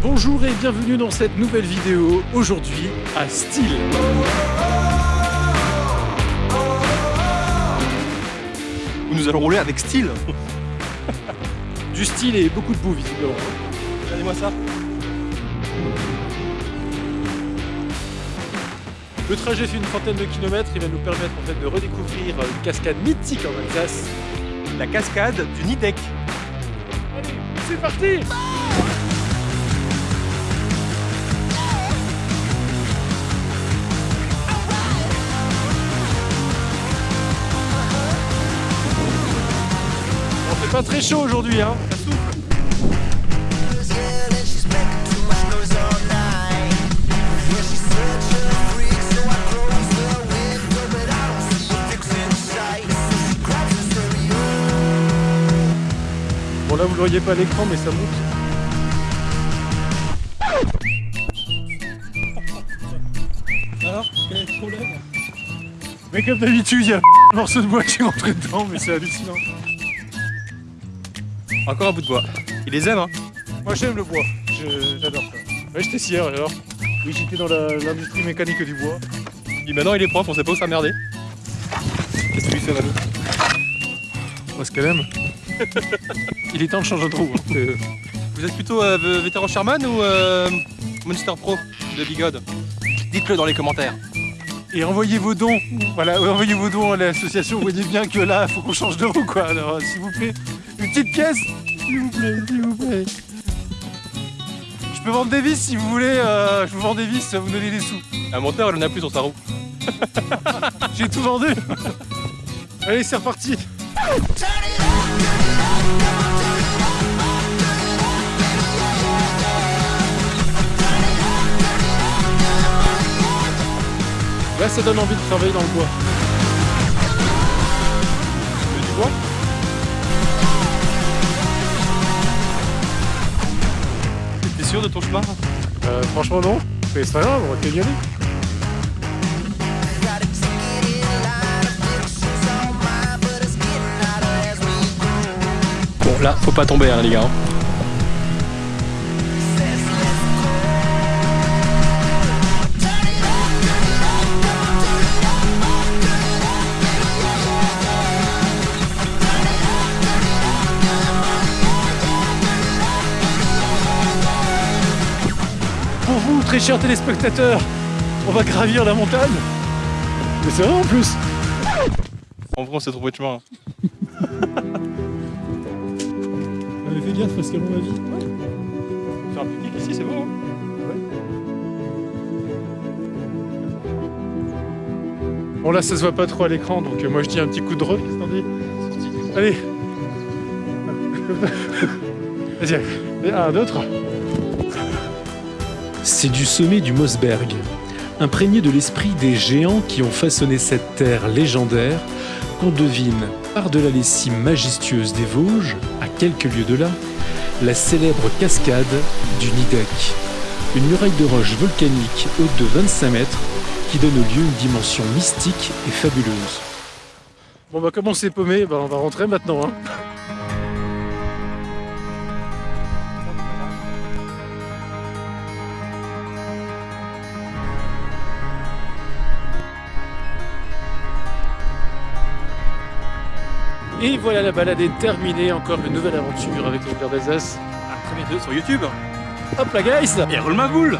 Bonjour et bienvenue dans cette nouvelle vidéo, aujourd'hui à Style. Où nous allons rouler avec style. Du style et beaucoup de boue visiblement. Regardez-moi ça. Le trajet fait une trentaine de kilomètres, il va nous permettre en fait de redécouvrir une cascade mythique en Alsace. La cascade du Nidec. Allez, c'est parti fix in sight. So she grabs the stereo. Bon là vous le voyez pas à l'écran mais ça monte. Alors, quel est le problème? Mais comme d'habitude il y a un morceau de bois qui est rentré dedans mais c'est hallucinant. Encore un bout de bois. Il les aime, hein Moi j'aime le bois, j'adore ça. Ouais j'étais hier alors. Oui j'étais dans l'industrie mécanique du bois. Et maintenant, il est prof, on sait pas où s'emmerder. Qu'est-ce que lui Manu Moi ce qu'elle aime. il est temps de changer de roue. hein. Euh, Vous êtes plutôt euh, vétéran Sherman ou euh, Monster Pro de Bigode Dites-le dans les commentaires. Et envoyez vos dons. Voilà, envoyez vos dons à l'association. Vous voyez bien que là, il faut qu'on change de roue, quoi. Alors, s'il vous plaît, une petite pièce, s'il vous plaît, s'il vous plaît. Je peux vendre des vis si vous voulez. euh, je vous vends des vis, vous me donnez des sous. Un monteur, il en a plus sur sa roue. J'ai tout vendu. Allez, c'est reparti. Là, ça donne envie de travailler dans le bois. De ton chemin Euh, franchement, non. Mais c'est pas grave, on va peut y aller. Bon, là, faut pas tomber, hein, les gars. Says très chers téléspectateurs, on va gravir la montagne. Mais c'est vrai en plus. En vrai, on s'est trouvé de chemin. Mais fais gaffe parce qu'à mon avis. Faire un pique ici, c'est beau. hein Bon là ça se voit pas trop à l'écran donc euh, moi je dis un petit coup de drone, qu'est-ce que t'en dis Allez Vas-y, allez. un, deux, trois. C'est du sommet du Mosberg. Imprégné de l'esprit des géants qui ont façonné cette terre légendaire, qu'on devine, par-delà les cimes majestueuses des Vosges, à quelques lieues de là, la célèbre cascade du Nidec. Une muraille de roche volcanique haute de 25 mètres qui donne au lieu une dimension mystique et fabuleuse. Bon bah comme on s'est paumé, bah, on va rentrer maintenant. Hein. Et voilà, la balade est terminée. Encore une nouvelle aventure avec le père d'Alsace. À très bientôt sur YouTube. Hop là, guys Et roule ma boule